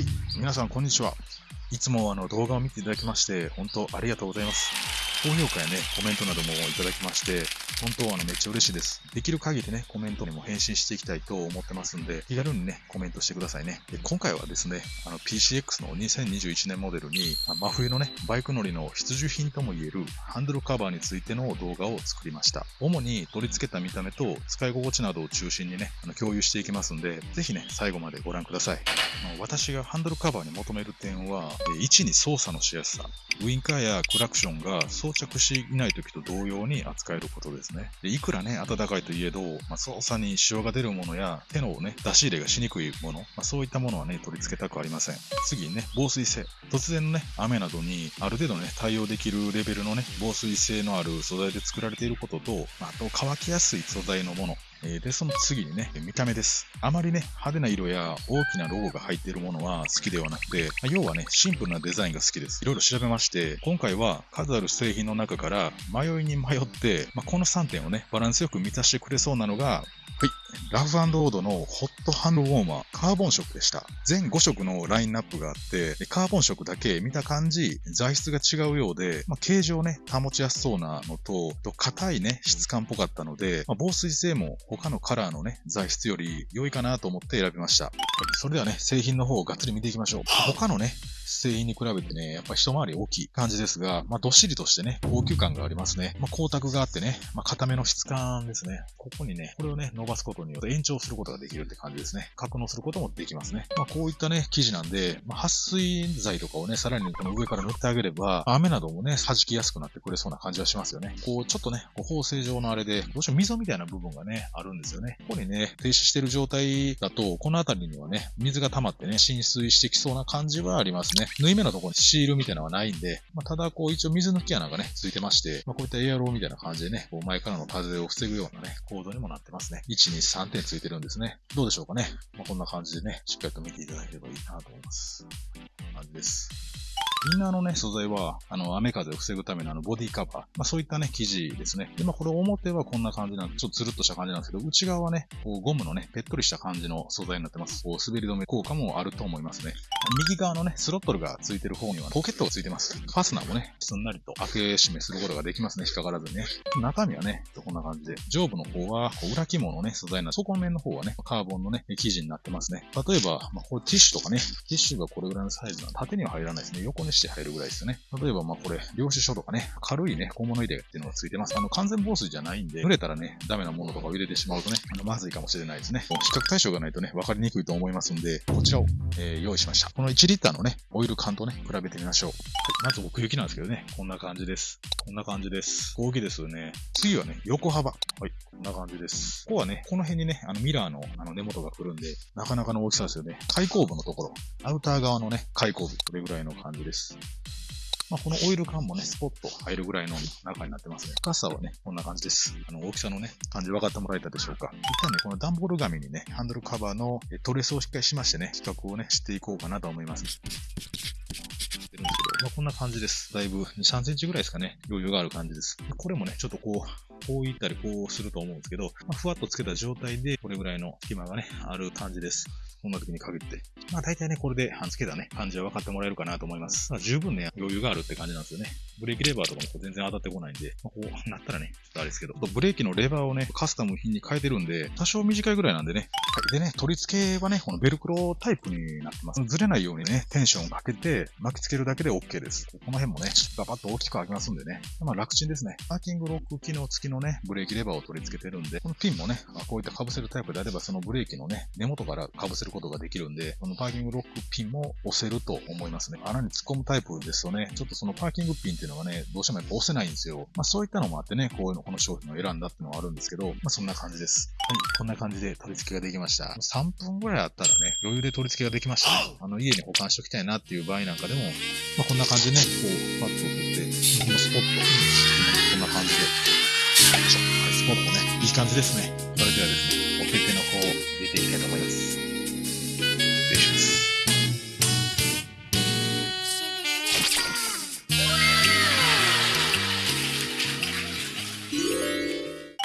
はい、皆さんこんにちは。いつもあの動画を見ていただきまして、本当ありがとうございます。高評価やね、コメントなどもいただきまして、本当はあのめっちゃ嬉しいです。できる限りね、コメントにも返信していきたいと思ってますんで、気軽にね、コメントしてくださいね。で今回はですね、あの PCX の2021年モデルに、真冬のね、バイク乗りの必需品とも言えるハンドルカバーについての動画を作りました。主に取り付けた見た目と使い心地などを中心にね、あの共有していきますんで、ぜひね、最後までご覧ください。あの私がハンドルカバーに求める点は、え1に操作のしやすさ。ウインカーやクラクションが装着していない時と同様に扱えることですね。でいくらね、暖かいといえど、まあ、操作に支障が出るものや手のね、出し入れがしにくいもの、まあ、そういったものはね、取り付けたくありません。次にね、防水性。突然のね、雨などにある程度ね、対応できるレベルのね、防水性のある素材で作られていることと、まああと乾きやすい素材のもの、で、その次にね、見た目です。あまりね、派手な色や大きなロゴが入っているものは好きではなくて、要はね、シンプルなデザインが好きです。いろいろ調べまして、今回は数ある製品の中から迷いに迷って、まあ、この3点をね、バランスよく満たしてくれそうなのが、はい。ラフオードのホットハンドウォーマー、カーボン色でした。全5色のラインナップがあって、でカーボン色だけ見た感じ、材質が違うようで、まあ、形状ね、保ちやすそうなのと、と硬いね、質感っぽかったので、まあ、防水性も他のカラーのね、材質より良いかなと思って選びました。はいそれではね、製品の方をがっつり見ていきましょう。他のね、製品に比べてね、やっぱ一回り大きい感じですが、まあ、どっしりとしてね、高級感がありますね。まあ、光沢があってね、まあ、硬めの質感ですね。ここにね、これをね、伸ばすことによって延長することができるって感じですね。格納することもできますね。まあ、こういったね、生地なんで、まあ、撥水剤とかをね、さらにこの上から塗ってあげれば、雨などもね、弾きやすくなってくれそうな感じはしますよね。こう、ちょっとね、こう縫製状のあれで、どうしても溝みたいな部分がね、あるんですよね。ここにね、停止してる状態だと、この辺りにはね、水が溜まってね、浸水してきそうな感じはありますね。縫い目のところにシールみたいなのはないんで、まあ、ただこう一応水抜き穴がね、ついてまして、まあ、こういったエアローみたいな感じでね、こう前からの風を防ぐようなね、コードにもなってますね。1、2、3点ついてるんですね。どうでしょうかね。まあ、こんな感じでね、しっかりと見ていただければいいなと思います。こんな感じです。インナーのね、素材は、あの、雨風を防ぐためのあの、ボディカバー。まあ、そういったね、生地ですね。で、まあ、これ表はこんな感じなんで、ちょっとつるっとした感じなんですけど、内側はね、こう、ゴムのね、ぺっとりした感じの素材になってます。こう、滑り止め効果もあると思いますね。右側のね、スロットルがついてる方には、ポケットがついてます。ファスナーもね、すんなりと開け閉めすることができますね。引っかからずにね。中身はね、こんな感じで、上部の方は、こう裏肝のね、素材な底面の方はね、カーボンのね、生地になってますね。例えば、まあ、これティッシュとかね、ティッシュがこれぐらいのサイズなんで縦には入らないですね。横にして入るぐらいですよね。例えば、まあ、これ、領収書とかね、軽いね、小物入れっていうのがついてます。あの、完全防水じゃないんで、濡れたらね、ダメなものとかを入れてしまうとね、あのまずいかもしれないですね。比較対象がないとね、分かりにくいと思いますんで、こちらを、えー用意しました。この1リッターのね、オイル缶とね、比べてみましょう。はい、まず奥行きなんですけどね、こんな感じです。こんな感じです。大きいですよね。次はね、横幅。はい、こんな感じです。ここはね、この辺にね、あのミラーのあの根元が来るんで、なかなかの大きさですよね。開口部のところ、アウター側のね、開口部、これぐらいの感じです。まあ、このオイル缶もね、スポッと入るぐらいの中になってますね。深さはね、こんな感じです。あの、大きさのね、感じ分かってもらえたでしょうか。一旦ね、この段ボール紙にね、ハンドルカバーのえトレスをしっかりしましてね、比較をね、していこうかなと思います。まあ、こんな感じです。だいぶ2、3センチぐらいですかね、余裕がある感じです。これもね、ちょっとこう、こういったりこうすると思うんですけど、まあ、ふわっとつけた状態で、これぐらいの隙間がね、ある感じです。音楽に限って。まあ大体ね、これで半つけたね、感じは分かってもらえるかなと思います。まあ、十分ね、余裕があるって感じなんですよね。ブレーキレバーとかも全然当たってこないんで、まあ、こうなったらね、ちょっとあれですけど、ブレーキのレバーをね、カスタム品に変えてるんで、多少短いぐらいなんでね。はい、でね、取り付けはね、このベルクロタイプになってます。ずれないようにね、テンションをかけて巻きつけるだけで OK です。この辺もね、ガバッと大きく開きますんでね。まあ楽ちんですね。パーキングロック機能付きのね、ブレーキレバーを取り付けてるんで、このピンもね、こういった被せるタイプであれば、そのブレーキのね、根元から被せることができるんで、このパーキングロックピンも押せると思いますね。穴に突っ込むタイプですとね、ちょっとそのパーキングピンっていうのがね、どうしてもやっぱ押せないんですよ。まあそういったのもあってね、こういうの、この商品を選んだっていうのはあるんですけど、まあそんな感じです。はい、こんな感じで取り付けができました。3分ぐらいあったらね、余裕で取り付けができましたね。あの、家に保管しておきたいなっていう場合なんかでも、まあこんなな感じでね、こう、パッと取って、このスポット、こんな感じで、はい、スポットね、いい感じですね。それではですね、お手手の方を入れていきたいと思います。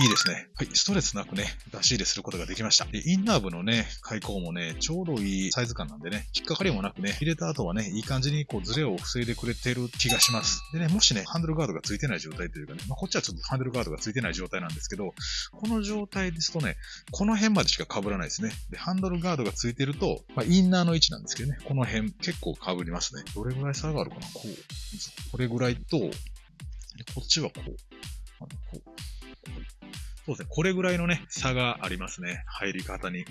いいですね。はい、ストレスなくね、出し入れすることができました。で、インナー部のね、開口もね、ちょうどいいサイズ感なんでね、引っかかりもなくね、入れた後はね、いい感じにこうズレを防いでくれてる気がします。でね、もしね、ハンドルガードがついてない状態というかね、まあ、こっちはちょっとハンドルガードがついてない状態なんですけど、この状態ですとね、この辺までしか被らないですね。で、ハンドルガードがついてると、まあ、インナーの位置なんですけどね、この辺結構被りますね。どれぐらい差があるかな？こう。これぐらいと、こっちはこう。こうそうですね。これぐらいのね、差がありますね。入り方に。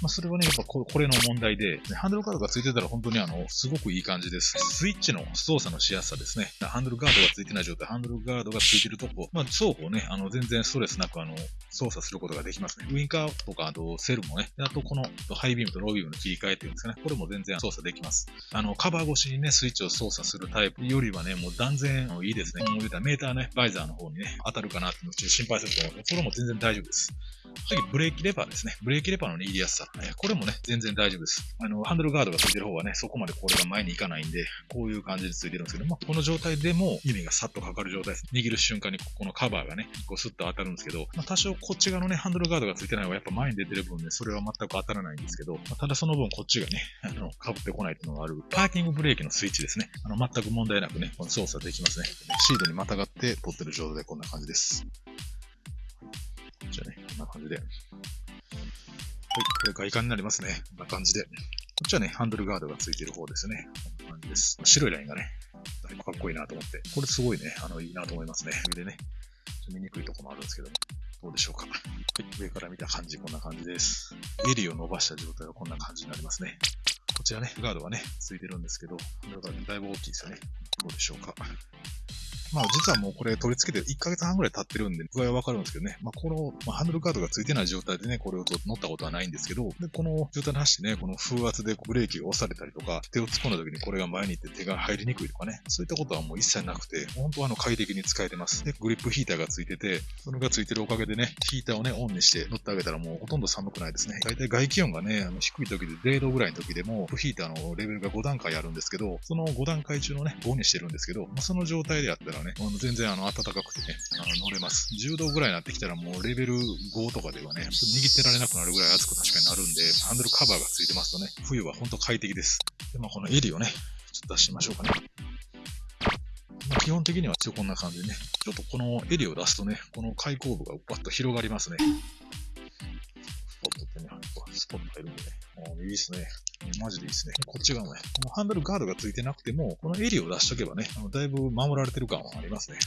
まあ、それはね、やっぱこれの問題で、ハンドルガードがついてたら本当にあの、すごくいい感じです。スイッチの操作のしやすさですね。ハンドルガードがついてない状態、ハンドルガードがついてるとこ、まあ、双方ね、あの、全然ストレスなくあの、操作することができますね。ウインカーとか、あとセルもね、あとこのハイビームとロービームの切り替えっていうんですかね。これも全然操作できます。あの、カバー越しにね、スイッチを操作するタイプよりはね、もう断然いいですね。もう言うたらメーターね、バイザーの方にね、当たるかなって心配すると思うそれも全然大丈夫です。次、ブレーキレバーですね。ブレーキレバーの、ね、入りやすさ。これもね、全然大丈夫です。あの、ハンドルガードがついてる方はね、そこまでこれが前に行かないんで、こういう感じでついてるんですけども、この状態でも指がさっとかかる状態です。握る瞬間にここのカバーがね、こうスッと当たるんですけど、まあ、多少こっち側のね、ハンドルガードがついてない方がやっぱ前に出てる分ね、それは全く当たらないんですけど、まあ、ただその分こっちがね、あの、被ってこないっていうのがある、パーキングブレーキのスイッチですね。あの、全く問題なくね、この操作できますね。シードにまたがって取ってる状態でこんな感じです。こんな感じで。はい、これ外観になりますね。こんな感じで。こっちはね、ハンドルガードがついてる方ですね。こんな感じです。白いラインがね、だいぶかっこいいなと思って。これすごいね、あの、いいなと思いますね。上でね、見にくいとこもあるんですけども。どうでしょうか。はい、上から見た感じ、こんな感じです。襟を伸ばした状態はこんな感じになりますね。こちらね、ガードがね、ついてるんですけど、ハンドルガードだいぶ大きいですよね。どうでしょうか。まあ実はもうこれ取り付けて1ヶ月半ぐらい経ってるんで具合はわかるんですけどね。まあこの、まあ、ハンドルカードが付いてない状態でね、これを乗ったことはないんですけど、で、この状態の走ってね、この風圧でブレーキが押されたりとか、手を突っ込んだ時にこれが前に行って手が入りにくいとかね、そういったことはもう一切なくて、本当はあの快適に使えてます。で、グリップヒーターが付いてて、それが付いてるおかげでね、ヒーターをね、オンにして乗ってあげたらもうほとんど寒くないですね。大体外気温がね、あの低い時で0度ぐらいの時でも、ヒーターのレベルが5段階あるんですけど、その5段階中のね、5にしてるんですけど、まあ、その状態でやったらね、あの全然あの、暖かくてね、あの、乗れます。10度ぐらいになってきたらもうレベル5とかではね、握ってられなくなるぐらい暑く確かになるんで、ハンドルカバーがついてますとね、冬はほんと快適です。で、まあ、この襟をね、ちょっと出してみましょうかね。まあ、基本的には一応こんな感じでね、ちょっとこの襟を出すとね、この開口部がバッと広がりますね。スポットってね、スポット入るんでね。いいですね。マジでいいですね。こっち側もね、このハンドルガードがついてなくても、この襟を出しとけばね、あのだいぶ守られてる感はありますね。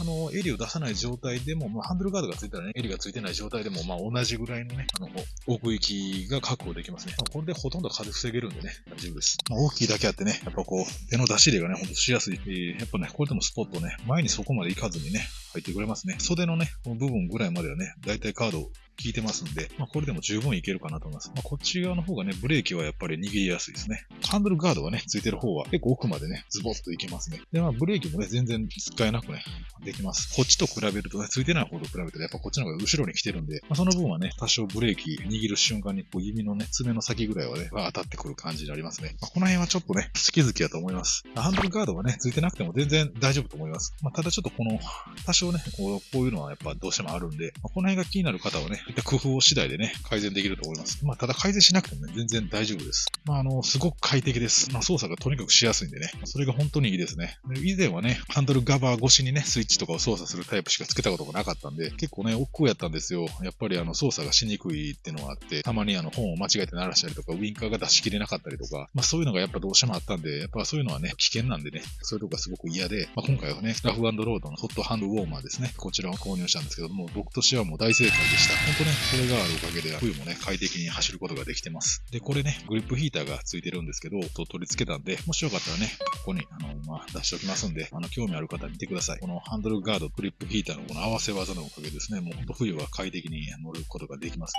あの、襟を出さない状態でも、まあ、ハンドルガードがついたらね、襟がついてない状態でも、まあ、同じぐらいのね、あの、奥行きが確保できますね。まあ、これでほとんど風防げるんでね、大丈夫です。まあ、大きいだけあってね、やっぱこう、手の出し入れがね、ほんとしやすい。えー、やっぱね、これでもスポットね、前にそこまで行かずにね、入ってくれますね。袖のね、この部分ぐらいまではね、だいたいカード効いてますんで、まあ、これでも十分いけるかなと思います。まあ、こっち側の方がね、ブレーキはやっぱり握りやすいですね。ハンドルガードがね、ついてる方は結構奥までね、ズボッといけますね。で、まあ、ブレーキもね、全然使えなくね、できます。こっちと比べるとね、ついてない方と比べてやっぱこっちの方が後ろに来てるんで、まあ、その分はね、多少ブレーキ握る瞬間にこう指のね、爪の先ぐらいはね、当たってくる感じになりますね。まあ、この辺はちょっとね、好き好きだと思います。ハンドルガードがね、ついてなくても全然大丈夫と思います。まあ、ただちょっとこの、多少ね、こうこういうのはやっぱどうしてもあるんで、まあ、この辺が気になる方はね、いった工夫を次第でね、改善できると思います。まあ、ただ改善しなくてもね、全然大丈夫です。まあ、あの、すごく快適です。まあ、操作がとにかくしやすいんでね、それが本当にいいですね。以前はね、ハンドルガバー越しにね、スイッチとかを操作するタイプしかつけたことがなかったんで、結構ね、億劫やったんですよ。やっぱりあの、操作がしにくいっていうのがあって、たまにあの、本を間違えて鳴らしたりとか、ウィンカーが出し切れなかったりとか、まあそういうのがやっぱどうしてもあったんで、やっぱそういうのはね、危険なんでね、そういうとこがすごく嫌で、まあ今回はね、ラフロードのホットハンドウォームマーですね、こちらを購入したんですけども、僕としてはもう大正解でした。本当ね、これがあるおかげで、冬もね、快適に走ることができてます。で、これね、グリップヒーターがついてるんですけど、と取り付けたんで、もしよかったらね、ここに、あの、まあ、出しておきますんで、あの、興味ある方見てください。このハンドルガード、グリップヒーターのこの合わせ技のおかげですね、もうほんと冬は快適に乗ることができます。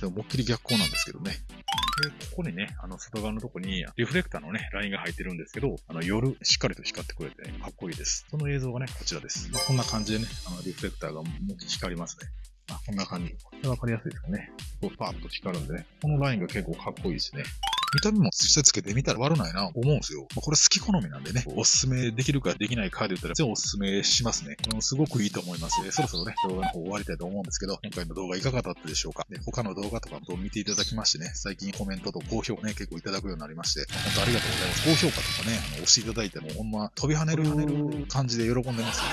で思いっきり逆光なんですけどね。で、ここにね、あの、外側のとこに、リフレクターのね、ラインが入ってるんですけど、あの、夜、しっかりと光ってくれて、ね、かっこいいです。その映像がね、こちらです。まあ、こんな感じでね、あの、リフレクターがもう光りますね。あ、こんな感じ。これわかりやすいですかね。こう、パーッと光るんでね。このラインが結構かっこいいですね。見た目も実際つけてみたら悪ないな、思うんですよ。まあ、これ好き好みなんでね、おすすめできるかできないかで言ったら、全然おすすめしますね。うん、すごくいいと思います。そろそろね、動画の方終わりたいと思うんですけど、今回の動画いかがだったでしょうか。で他の動画とかも見ていただきましてね、最近コメントと高評価ね、結構いただくようになりまして、本当ありがとうございます。高評価とかね、あの押していただいても、ほんま飛び跳ねる感じで喜んでますよ。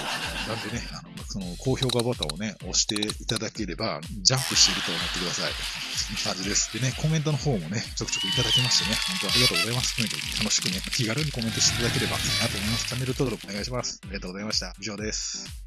なんでね、あの、その高評価ボタンをね、押していただければ、ジャンプしていると思ってください。そんな感じです。でね、コメントの方もね、ちょくちょくいただきましてね、本当ありがとうございます。とにかく楽しくね、気軽にコメントしていただければなと思います。チャンネル登録お願いします。ありがとうございました。以上です。